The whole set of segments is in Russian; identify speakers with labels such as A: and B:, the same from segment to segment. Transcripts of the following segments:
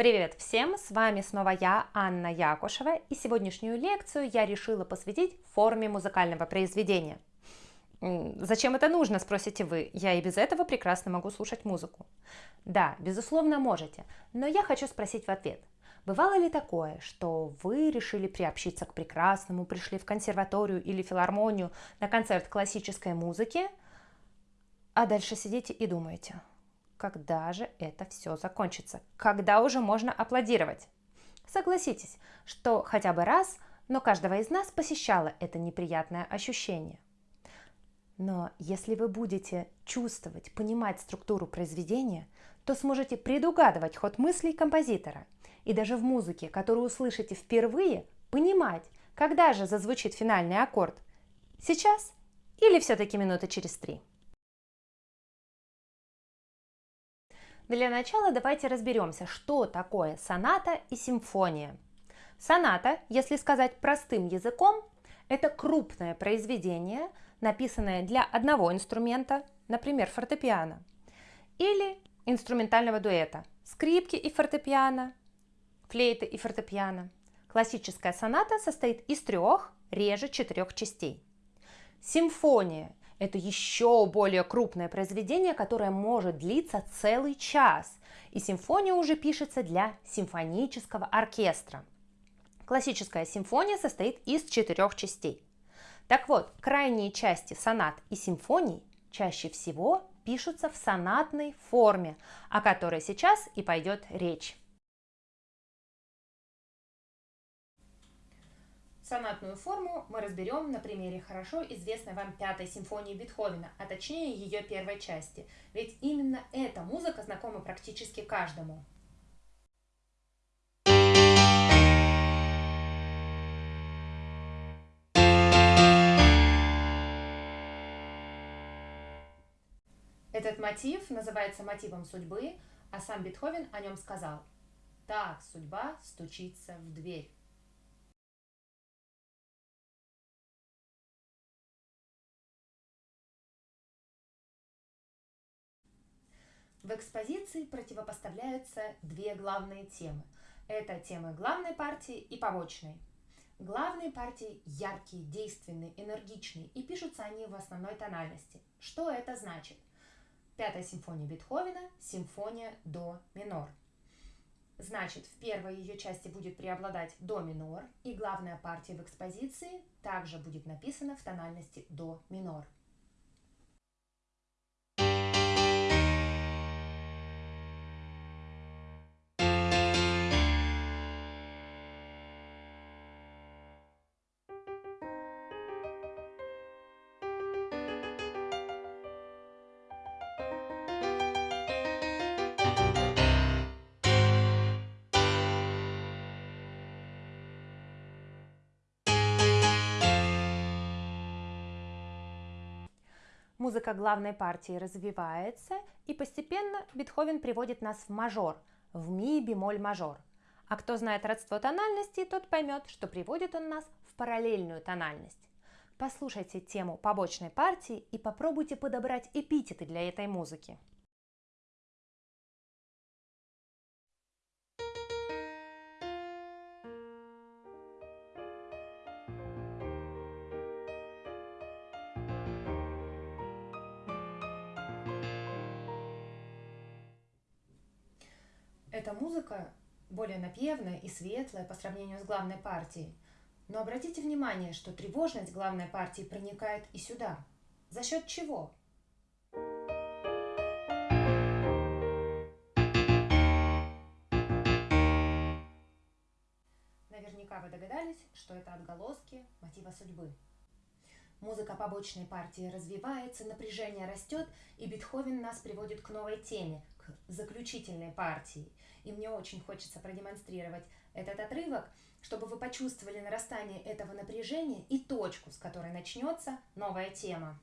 A: Привет всем! С вами снова я, Анна Якушева, и сегодняшнюю лекцию я решила посвятить форме музыкального произведения. Зачем это нужно, спросите вы? Я и без этого прекрасно могу слушать музыку. Да, безусловно, можете, но я хочу спросить в ответ. Бывало ли такое, что вы решили приобщиться к прекрасному, пришли в консерваторию или филармонию на концерт классической музыки, а дальше сидите и думаете – когда же это все закончится, когда уже можно аплодировать. Согласитесь, что хотя бы раз, но каждого из нас посещало это неприятное ощущение. Но если вы будете чувствовать, понимать структуру произведения, то сможете предугадывать ход мыслей композитора и даже в музыке, которую услышите впервые, понимать, когда же зазвучит финальный аккорд. Сейчас или все-таки минуты через три. Для начала давайте разберемся, что такое соната и симфония. Соната, если сказать простым языком, это крупное произведение, написанное для одного инструмента, например, фортепиано, или инструментального дуэта, скрипки и фортепиано, флейты и фортепиано. Классическая соната состоит из трех, реже четырех частей. Симфония это еще более крупное произведение, которое может длиться целый час. И симфония уже пишется для симфонического оркестра. Классическая симфония состоит из четырех частей. Так вот, крайние части сонат и симфоний чаще всего пишутся в сонатной форме, о которой сейчас и пойдет речь. Сонатную форму мы разберем на примере хорошо известной вам пятой симфонии Бетховена, а точнее ее первой части, ведь именно эта музыка знакома практически каждому. Этот мотив называется мотивом судьбы, а сам Бетховен о нем сказал «Так судьба стучится в дверь». В экспозиции противопоставляются две главные темы. Это темы главной партии и побочной. Главные партии яркие, действенные, энергичные, и пишутся они в основной тональности. Что это значит? Пятая симфония Бетховена – симфония до минор. Значит, в первой ее части будет преобладать до минор, и главная партия в экспозиции также будет написана в тональности до минор. Музыка главной партии развивается, и постепенно Бетховен приводит нас в мажор, в ми бемоль мажор. А кто знает родство тональности, тот поймет, что приводит он нас в параллельную тональность. Послушайте тему побочной партии и попробуйте подобрать эпитеты для этой музыки. Эта музыка более напевная и светлая по сравнению с главной партией. Но обратите внимание, что тревожность главной партии проникает и сюда. За счет чего? Наверняка вы догадались, что это отголоски мотива судьбы. Музыка побочной партии развивается, напряжение растет, и Бетховен нас приводит к новой теме, к заключительной партии. И мне очень хочется продемонстрировать этот отрывок, чтобы вы почувствовали нарастание этого напряжения и точку, с которой начнется новая тема.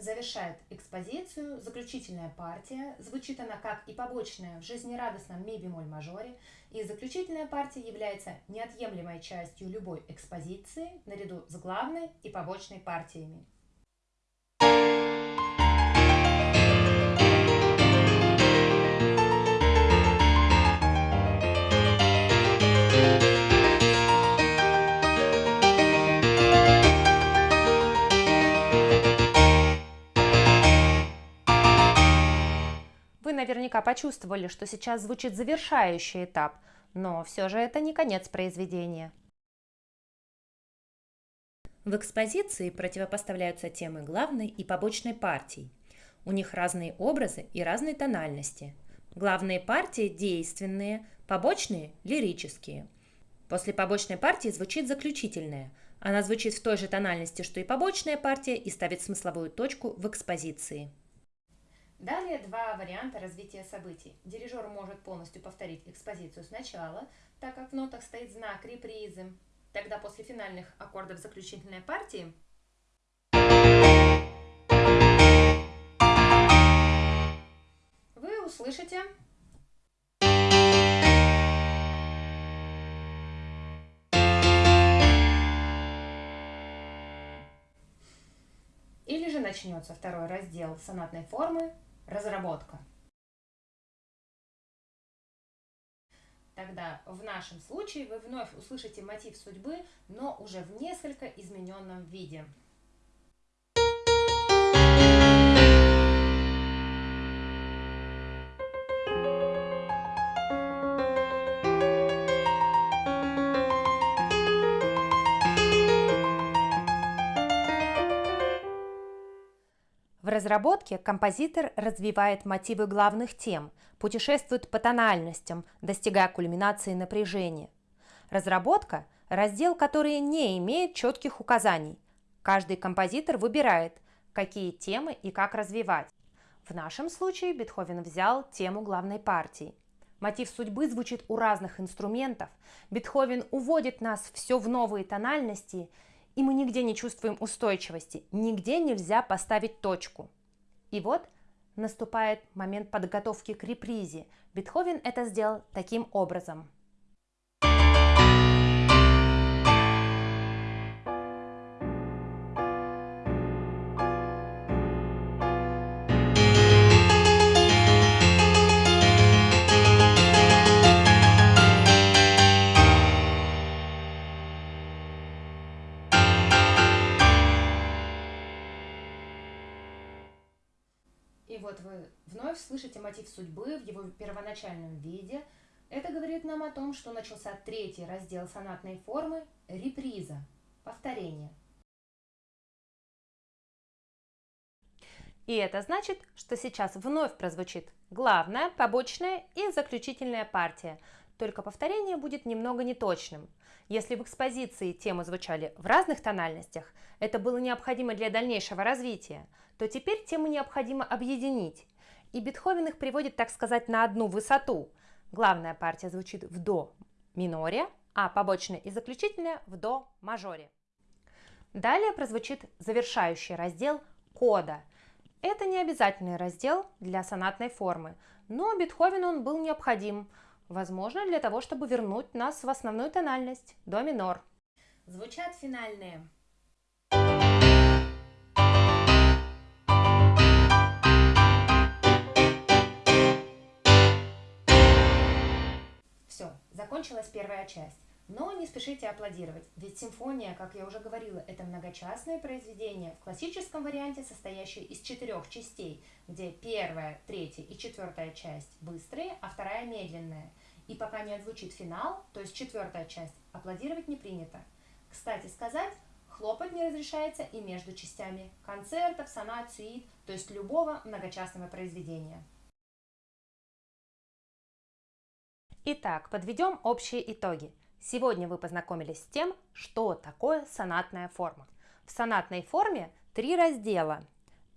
A: Завершает экспозицию заключительная партия. Звучит она как и побочная в жизнерадостном ми бемоль мажоре. И заключительная партия является неотъемлемой частью любой экспозиции наряду с главной и побочной партиями. Почувствовали, что сейчас звучит завершающий этап, но все же это не конец произведения. В экспозиции противопоставляются темы главной и побочной партий. У них разные образы и разные тональности. Главные партии действенные, побочные – лирические. После побочной партии звучит заключительная. Она звучит в той же тональности, что и побочная партия, и ставит смысловую точку в экспозиции. Далее два варианта развития событий. Дирижер может полностью повторить экспозицию сначала, так как в нотах стоит знак репризы. Тогда после финальных аккордов заключительной партии вы услышите Или же начнется второй раздел сонатной формы разработка. Тогда в нашем случае вы вновь услышите мотив судьбы, но уже в несколько измененном виде. Разработке композитор развивает мотивы главных тем, путешествует по тональностям, достигая кульминации напряжения. Разработка – раздел, который не имеет четких указаний. Каждый композитор выбирает, какие темы и как развивать. В нашем случае Бетховен взял тему главной партии. Мотив судьбы звучит у разных инструментов. Бетховен уводит нас все в новые тональности – и мы нигде не чувствуем устойчивости, нигде нельзя поставить точку. И вот наступает момент подготовки к репризе. Бетховен это сделал таким образом – в его первоначальном виде. Это говорит нам о том, что начался третий раздел сонатной формы – реприза, повторение. И это значит, что сейчас вновь прозвучит главная, побочная и заключительная партия, только повторение будет немного неточным. Если в экспозиции темы звучали в разных тональностях, это было необходимо для дальнейшего развития, то теперь темы необходимо объединить. И Бетховен их приводит, так сказать, на одну высоту. Главная партия звучит в до миноре, а побочная и заключительная в до мажоре. Далее прозвучит завершающий раздел кода. Это не обязательный раздел для сонатной формы, но Бетховену он был необходим – Возможно, для того, чтобы вернуть нас в основную тональность – до минор. Звучат финальные. Все, закончилась первая часть. Но не спешите аплодировать, ведь симфония, как я уже говорила, это многочастное произведение в классическом варианте, состоящее из четырех частей, где первая, третья и четвертая часть быстрые, а вторая медленная. И пока не отзвучит финал, то есть четвертая часть, аплодировать не принято. Кстати сказать, хлопать не разрешается и между частями концертов, сонат, сюит, то есть любого многочастного произведения. Итак, подведем общие итоги. Сегодня вы познакомились с тем, что такое сонатная форма. В сонатной форме три раздела.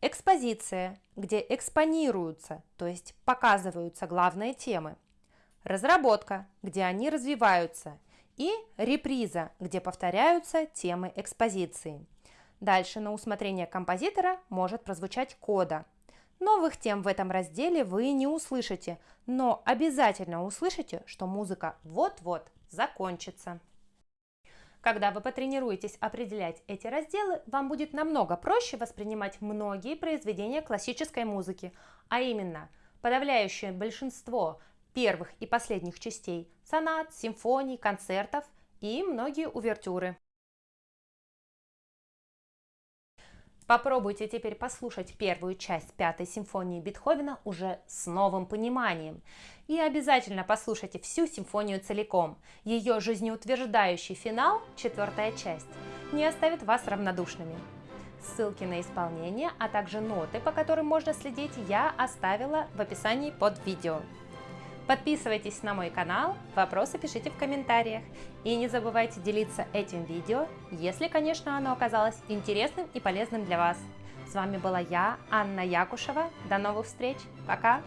A: Экспозиция, где экспонируются, то есть показываются главные темы. Разработка, где они развиваются. И реприза, где повторяются темы экспозиции. Дальше на усмотрение композитора может прозвучать кода. Новых тем в этом разделе вы не услышите, но обязательно услышите, что музыка вот-вот закончится. Когда вы потренируетесь определять эти разделы, вам будет намного проще воспринимать многие произведения классической музыки, а именно подавляющее большинство первых и последних частей сонат, симфоний, концертов и многие увертюры. Попробуйте теперь послушать первую часть пятой симфонии Бетховена уже с новым пониманием. И обязательно послушайте всю симфонию целиком. Ее жизнеутверждающий финал, четвертая часть, не оставит вас равнодушными. Ссылки на исполнение, а также ноты, по которым можно следить, я оставила в описании под видео. Подписывайтесь на мой канал, вопросы пишите в комментариях. И не забывайте делиться этим видео, если, конечно, оно оказалось интересным и полезным для вас. С вами была я, Анна Якушева. До новых встреч. Пока!